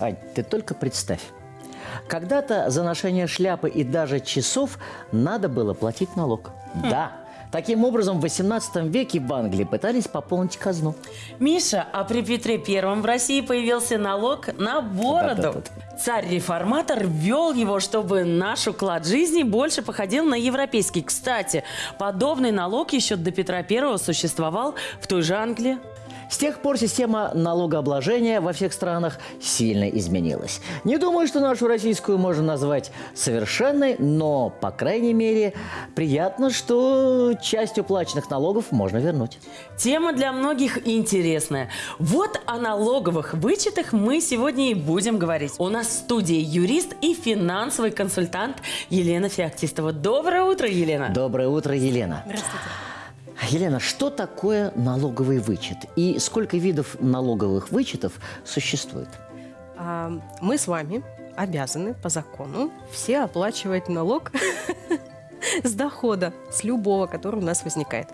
Ань, ты только представь. Когда-то за ношение шляпы и даже часов надо было платить налог. Да. Таким образом, в 18 веке в Англии пытались пополнить казну. Миша, а при Петре Первом в России появился налог на бороду. Да-да-да. Царь-реформатор ввел его, чтобы наш уклад жизни больше походил на европейский. Кстати, подобный налог еще до Петра Первого существовал в той же Англии. С тех пор система налогообложения во всех странах сильно изменилась. Не думаю, что нашу российскую можно назвать совершенной, но, по крайней мере, приятно, что часть уплаченных налогов можно вернуть. Тема для многих интересная. Вот о налоговых вычетах мы сегодня и будем говорить. У нас в студии юрист и финансовый консультант Елена Феоктистова. Доброе утро, Елена. Доброе утро, Елена. Здравствуйте. Елена, что такое налоговый вычет и сколько видов налоговых вычетов существует? А, Мы с вами обязаны по закону все оплачивать налог с дохода, с любого, который у нас возникает.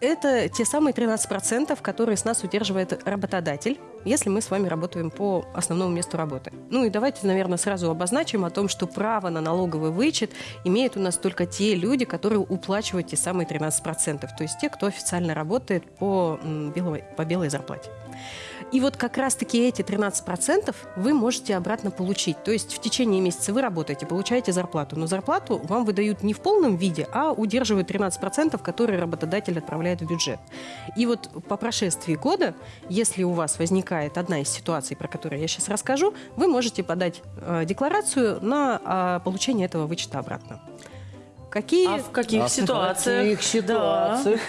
Это те самые 13%, которые с нас удерживает работодатель, если мы с вами работаем по основному месту работы. Ну и давайте, наверное, сразу обозначим о том, что право на налоговый вычет имеют у нас только те люди, которые уплачивают те самые 13%, то есть те, кто официально работает по, белой, по белой зарплате. И вот как раз-таки эти 13% вы можете обратно получить. То есть в течение месяца вы работаете, получаете зарплату. Но зарплату вам выдают не в полном виде, а удерживают 13%, которые работодатель отправляет в бюджет. И вот по прошествии года, если у вас возникает одна из ситуаций, про которую я сейчас расскажу, вы можете подать э, декларацию на э, получение этого вычета обратно. Какие... А в каких А в ситуациях? каких ситуациях?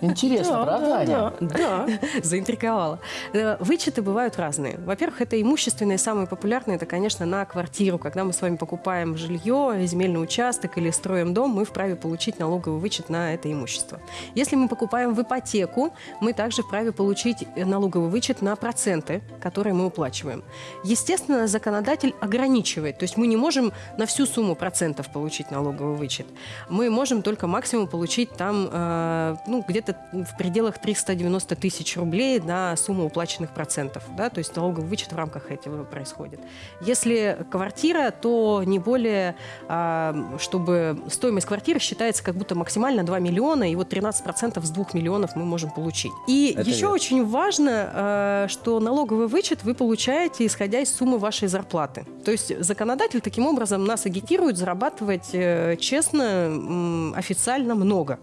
Интересно, Да, правда, да, Аня? да, да. Заинтриговала. Э, Вычеты бывают разные. Во-первых, это имущественные, самые популярные, это, конечно, на квартиру. Когда мы с вами покупаем жилье, земельный участок или строим дом, мы вправе получить налоговый вычет на это имущество. Если мы покупаем в ипотеку, мы также вправе получить налоговый вычет на проценты, которые мы уплачиваем. Естественно, законодатель ограничивает. То есть мы не можем на всю сумму процентов получить налоговый вычет. Мы можем только максимум получить там э, ну, где-то в пределах 390 тысяч рублей на сумму уплаченных процентов. Да? То есть налоговый вычет в рамках этого происходит. Если квартира, то не более, а, чтобы стоимость квартиры считается как будто максимально 2 миллиона, и вот 13% с 2 миллионов мы можем получить. И Это еще верно. очень важно, э, что налоговый вычет вы получаете, исходя из суммы вашей зарплаты. То есть законодатель таким образом нас агитирует зарабатывать э, честно, официально много.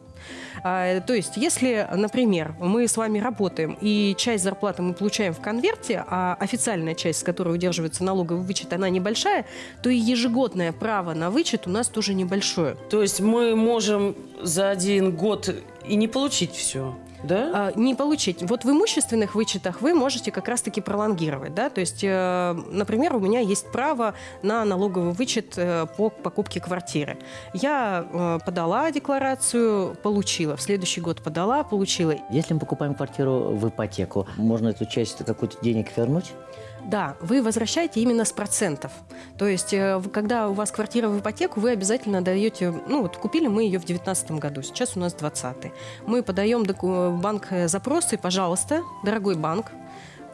А, То есть, если, например, мы с вами работаем, и часть зарплаты мы получаем в конверте, а официальная часть, с которой удерживается налоговый вычет, она небольшая, то и ежегодное право на вычет у нас тоже небольшое. То есть мы можем за один год и не получить все, да? А, не получить. Вот в имущественных вычетах вы можете как раз-таки пролонгировать. Да? То есть, э, например, у меня есть право на налоговый вычет э, по покупке квартиры. Я э, подала декларацию, получила. В следующий год подала, получила. Если мы покупаем квартиру в ипотеку, можно эту часть какую-то денег вернуть? Да, вы возвращаете именно с процентов. То есть, э, когда у вас квартира в ипотеку, вы обязательно даете, ну вот купили мы ее в 2019 году, сейчас у нас 20 Мы подаем доку- в банк э, запросы, пожалуйста, дорогой банк,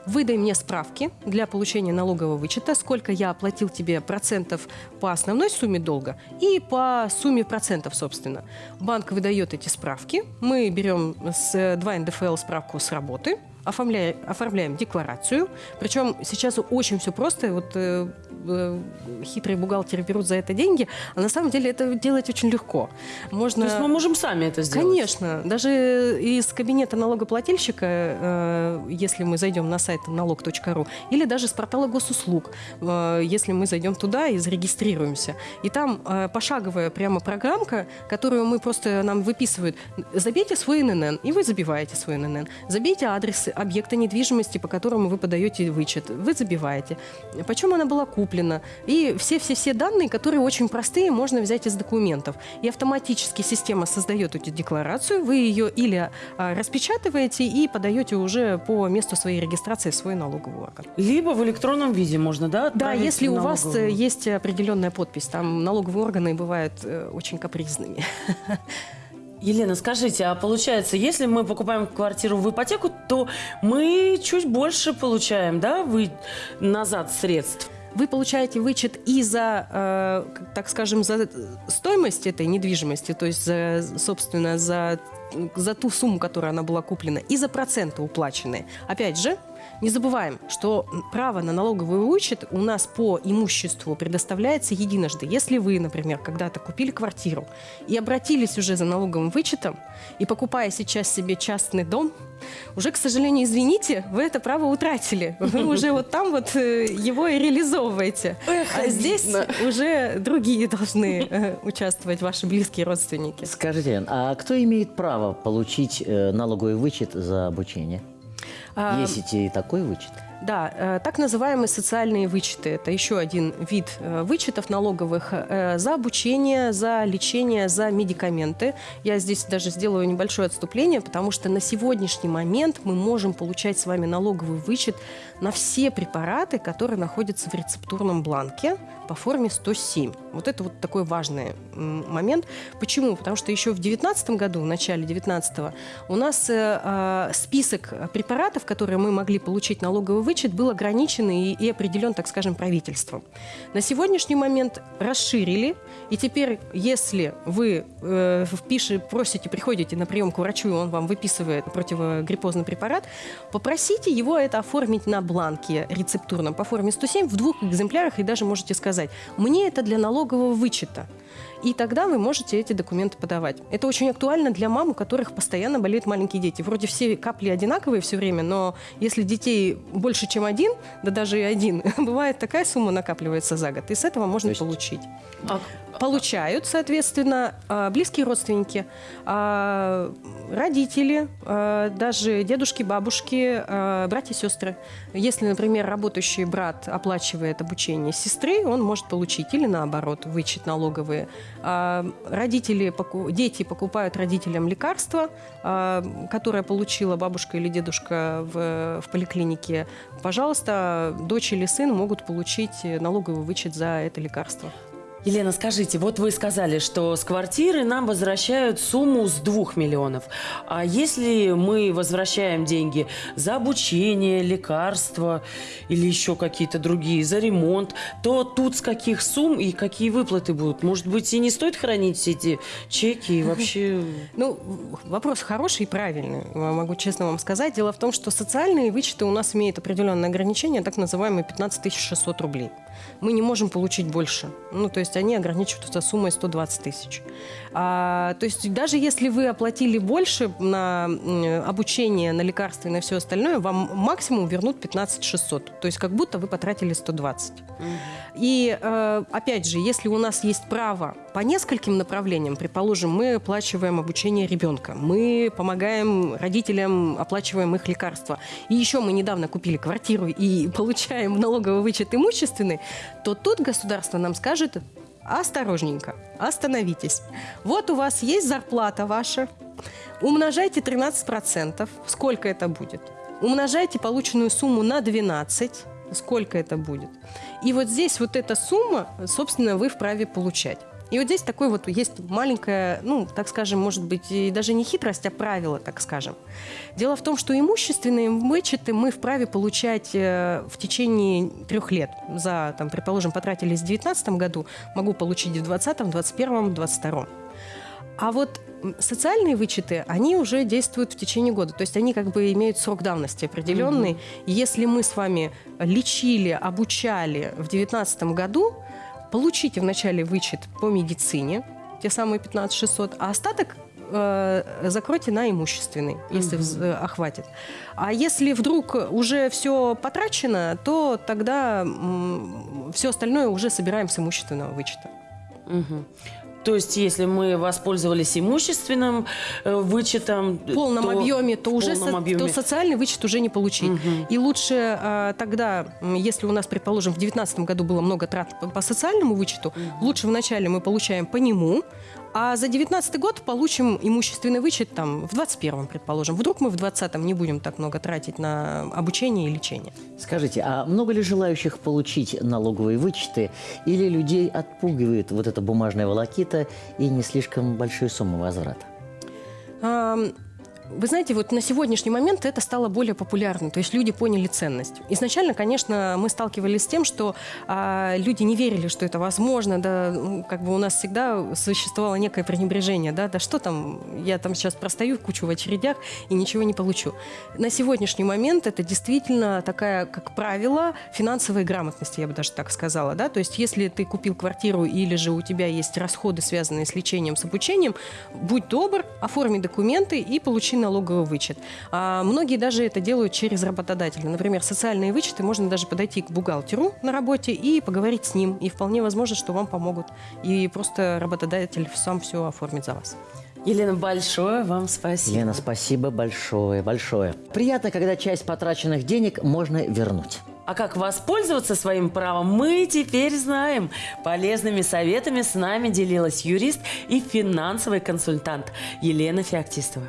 выдай мне справки для получения налогового вычета, сколько я оплатил тебе процентов по основной сумме долга и по сумме процентов, собственно. Банк выдает эти справки, мы берем с 2 НДФЛ справку с работы, оформляем, оформляем декларацию. Причем сейчас очень все просто. Вот э, э, хитрые бухгалтеры берут за это деньги, а на самом деле это делать очень легко. Можно... То есть мы можем сами это сделать? Конечно. Даже из кабинета налогоплательщика, э, если мы зайдем на сайт налог.ру, или даже с портала госуслуг, э, если мы зайдем туда и зарегистрируемся. И там э, пошаговая прямо программка, которую мы просто нам выписывают. Забейте свой ННН, и вы забиваете свой ННН. Забейте адрес объекта недвижимости, по которому вы подаете вычет. Вы забиваете. Почем она была куплена. И все-все-все данные, которые очень простые, можно взять из документов. И автоматически система создает эту декларацию, вы ее или а, распечатываете и подаете уже по месту своей регистрации свой налоговый орган. Либо в электронном виде можно, да? Да, если у вас э, есть определенная подпись, там налоговые органы бывают э, очень капризными. Елена, скажите, а получается, если мы покупаем квартиру в ипотеку, то мы чуть больше получаем, да, вы назад средств? Вы получаете вычет и за, э, так скажем, за стоимость этой недвижимости, то есть, за, собственно, за, за ту сумму, которая она была куплена, и за проценты уплаченные. Опять же, не забываем, что право на налоговый вычет у нас по имуществу предоставляется единожды. Если вы, например, когда-то купили квартиру и обратились уже за налоговым вычетом, и покупая сейчас себе частный дом, уже, к сожалению, извините, вы это право утратили. Вы уже вот там вот э, его и реализовываете. А здесь уже другие должны э, участвовать, ваши близкие родственники. Скажите, а кто имеет право получить э, налоговый вычет за обучение? Есть и такой вычет? Да, э, так называемые социальные вычеты. Это еще один вид э, вычетов налоговых э, за обучение, за лечение, за медикаменты. Я здесь даже сделаю небольшое отступление, потому что на сегодняшний момент мы можем получать с вами налоговый вычет на все препараты, которые находятся в рецептурном бланке по форме 107. Вот это вот такой важный момент. Почему? Потому что еще в 2019 году, в начале 2019 у нас список препаратов, которые мы могли получить налоговый вычет, был ограничен и, и определен, так скажем, правительством. На сегодняшний момент расширили, и теперь, если вы э, впиши, просите, приходите на прием к врачу, и он вам выписывает противогриппозный препарат, попросите его это оформить на бланке рецептурном по форме 107 в двух экземплярах, и даже можете сказать, мне это для налогового вычета. И тогда вы можете эти документы подавать. Это очень актуально для мам, у которых постоянно болеют маленькие дети. Вроде все капли одинаковые все время, но если детей больше, чем один, да даже и один, бывает такая сумма накапливается за год, и с этого можно есть- получить. А- Получают, соответственно, а, близкие родственники, а, родители, а, даже дедушки, бабушки, братья, сестры. Если, например, работающий брат оплачивает обучение сестры, он может получить или наоборот вычет налоговые. Родители, дети покупают родителям лекарства, которое получила бабушка или дедушка в, в поликлинике. Пожалуйста, дочь или сын могут получить налоговый вычет за это лекарство. Елена, скажите, вот вы сказали, что с квартиры нам возвращают сумму с 2 миллионов. А если мы возвращаем деньги за обучение, лекарства или еще какие-то другие, за ремонт, то тут с каких сумм и какие выплаты будут? Может быть, и не стоит хранить все эти чеки и вообще... Ну, вопрос хороший и правильный, могу честно вам сказать. Дело в том, что социальные вычеты у нас имеют определенное ограничение, так называемые 15 600 рублей. Мы не можем получить больше. Ну, то есть они ограничиваются суммой 120 тысяч. А, то есть даже если вы оплатили больше на обучение, на лекарства и на все остальное, вам максимум вернут 15 600. То есть как будто вы потратили 120. И э, опять же, если у нас есть право по нескольким направлениям, предположим, мы оплачиваем обучение ребенка, мы помогаем родителям, оплачиваем их лекарства, и еще мы недавно купили квартиру и получаем налоговый вычет имущественный, то тут государство нам скажет осторожненько, остановитесь. Вот у вас есть зарплата ваша, умножайте 13%, сколько это будет? Умножайте полученную сумму на 12, сколько это будет? И вот здесь вот эта сумма, собственно, вы вправе получать. И вот здесь такой вот есть маленькая, ну, так скажем, может быть, и даже не хитрость, а правило, так скажем. Дело в том, что имущественные вычеты мы вправе получать э, в течение трех лет. За, там, предположим, потратили в 2019 году, могу получить в 2020, 2021, 2022. А вот социальные вычеты, они уже действуют в течение года. То есть они как бы имеют срок давности определенный. И Если мы с вами лечили, обучали в 2019 году, получите вначале вычет по медицине, те самые 15 600, а остаток э, закройте на имущественный, если вз- э, охватит. А если вдруг уже все потрачено, то тогда все остальное уже собираем с имущественного вычета. Мгм. То есть, если мы воспользовались имущественным э, вычетом... в полном то- объеме, то уже со- объеме. то социальный вычет уже не получить. Мгм. И лучше а, тогда, если у нас, предположим, в 2019 году было много трат по, по социальному вычету, лучше вначале мы получаем по нему, а за 2019 год получим имущественный вычет там в 2021, предположим. Вдруг мы в 2020 не будем так много тратить на обучение и лечение. Скажите, а много ли желающих получить налоговые вычеты или людей отпугивает вот эта бумажная волокита и не слишком большие суммы возврата? Вы знаете, вот на сегодняшний момент это стало более популярным, то есть люди поняли ценность. Изначально, конечно, мы сталкивались с тем, что а, люди не верили, что это возможно, да, ну, как бы у нас всегда существовало некое пренебрежение, да, да что там, я там сейчас простою кучу в очередях и ничего не получу. На сегодняшний момент это действительно такая, как правило, финансовая грамотность, я бы даже так сказала, да, то есть если ты купил квартиру или же у тебя есть расходы, связанные с лечением, с обучением, будь добр, оформи документы и получи налоговый вычет. А многие даже это делают через работодателя. Например, социальные вычеты можно даже подойти к бухгалтеру на работе и поговорить с ним. И вполне возможно, что вам помогут. И просто работодатель сам все оформит за вас. Елена, большое вам спасибо. Лена, спасибо большое, большое. Приятно, когда часть потраченных денег можно вернуть. А как воспользоваться своим правом, мы теперь знаем. Полезными советами с нами делилась юрист и финансовый консультант Елена Феоктистова.